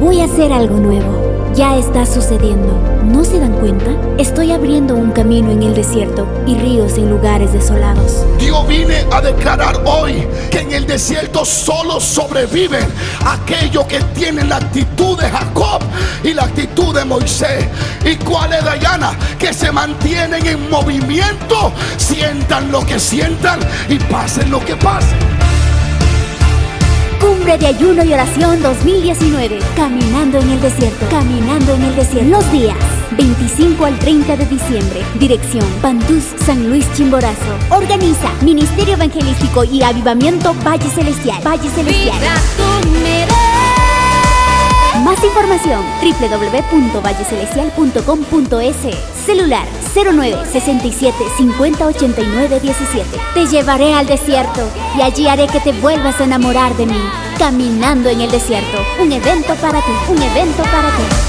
Voy a hacer algo nuevo. Ya está sucediendo. ¿No se dan cuenta? Estoy abriendo un camino en el desierto y ríos en lugares desolados. Dios vine a declarar hoy que en el desierto solo sobreviven aquellos que tienen la actitud de Jacob y la actitud de Moisés. ¿Y cuál es Dayana? Que se mantienen en movimiento, sientan lo que sientan y pasen lo que pasen. De Ayuno y Oración 2019. Caminando en el desierto. Caminando en el desierto. Los días 25 al 30 de diciembre. Dirección Pantús San Luis Chimborazo. Organiza Ministerio Evangelístico y Avivamiento Valle Celestial. Valle Celestial. Más información www.vallecelestial.com.es Celular 09 67 50 89 17 Te llevaré al desierto y allí haré que te vuelvas a enamorar de mí Caminando en el desierto. Un evento para ti, un evento para ti